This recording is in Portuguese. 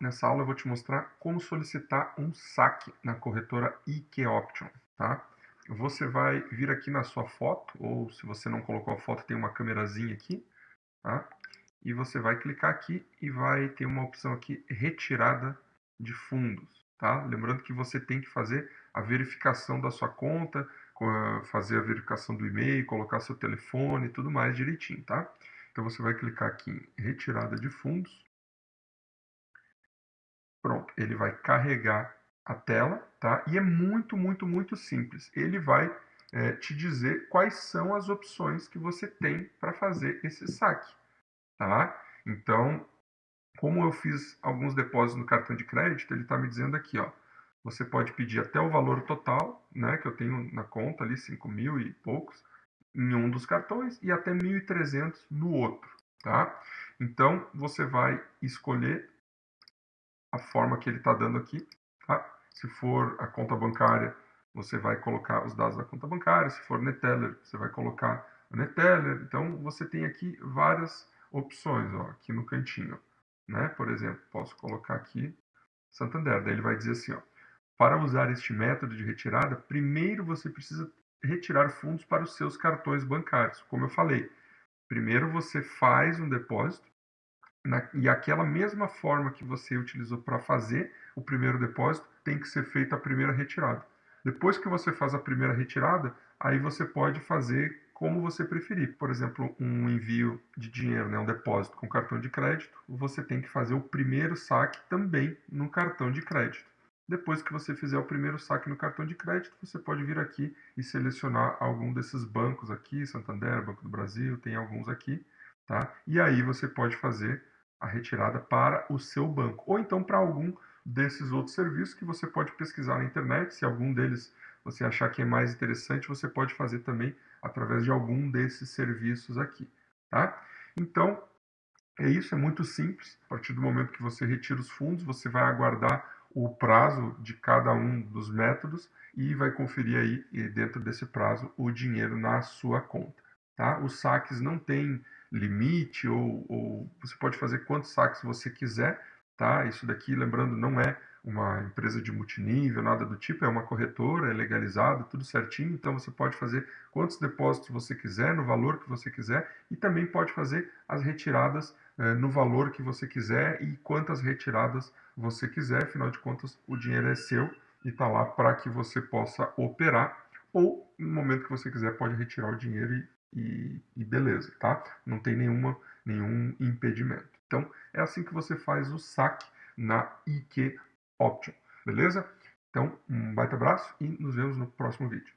nessa aula eu vou te mostrar como solicitar um saque na corretora IK Option, tá? Você vai vir aqui na sua foto, ou se você não colocou a foto, tem uma câmerazinha aqui, tá? E você vai clicar aqui e vai ter uma opção aqui, retirada de fundos, tá? Lembrando que você tem que fazer a verificação da sua conta, fazer a verificação do e-mail, colocar seu telefone e tudo mais direitinho, tá? Então você vai clicar aqui em retirada de fundos. Pronto, ele vai carregar a tela, tá? E é muito, muito, muito simples. Ele vai é, te dizer quais são as opções que você tem para fazer esse saque, tá? Então, como eu fiz alguns depósitos no cartão de crédito, ele está me dizendo aqui, ó, você pode pedir até o valor total, né, que eu tenho na conta ali, 5 mil e poucos, em um dos cartões e até 1.300 no outro, tá? Então, você vai escolher a forma que ele está dando aqui, tá? Se for a conta bancária, você vai colocar os dados da conta bancária, se for Neteller, você vai colocar o Neteller. Então, você tem aqui várias opções, ó, aqui no cantinho, né? Por exemplo, posso colocar aqui Santander, daí ele vai dizer assim, ó, para usar este método de retirada, primeiro você precisa retirar fundos para os seus cartões bancários. Como eu falei, primeiro você faz um depósito na, e aquela mesma forma que você utilizou para fazer o primeiro depósito tem que ser feita a primeira retirada. Depois que você faz a primeira retirada, aí você pode fazer como você preferir. Por exemplo, um envio de dinheiro, né, um depósito com cartão de crédito, você tem que fazer o primeiro saque também no cartão de crédito. Depois que você fizer o primeiro saque no cartão de crédito, você pode vir aqui e selecionar algum desses bancos aqui, Santander, Banco do Brasil, tem alguns aqui, tá? E aí você pode fazer a retirada para o seu banco, ou então para algum desses outros serviços que você pode pesquisar na internet, se algum deles você achar que é mais interessante, você pode fazer também através de algum desses serviços aqui, tá? Então, é isso, é muito simples. A partir do momento que você retira os fundos, você vai aguardar o prazo de cada um dos métodos e vai conferir aí dentro desse prazo o dinheiro na sua conta. Tá? Os saques não têm limite ou, ou você pode fazer quantos saques você quiser. Tá? Isso daqui, lembrando, não é uma empresa de multinível, nada do tipo, é uma corretora, é legalizado, tudo certinho, então você pode fazer quantos depósitos você quiser, no valor que você quiser, e também pode fazer as retiradas eh, no valor que você quiser e quantas retiradas você quiser, afinal de contas o dinheiro é seu e está lá para que você possa operar, ou no momento que você quiser pode retirar o dinheiro e, e, e beleza, tá? Não tem nenhuma, nenhum impedimento. Então é assim que você faz o saque na IQ Option, beleza? Então, um baita abraço e nos vemos no próximo vídeo.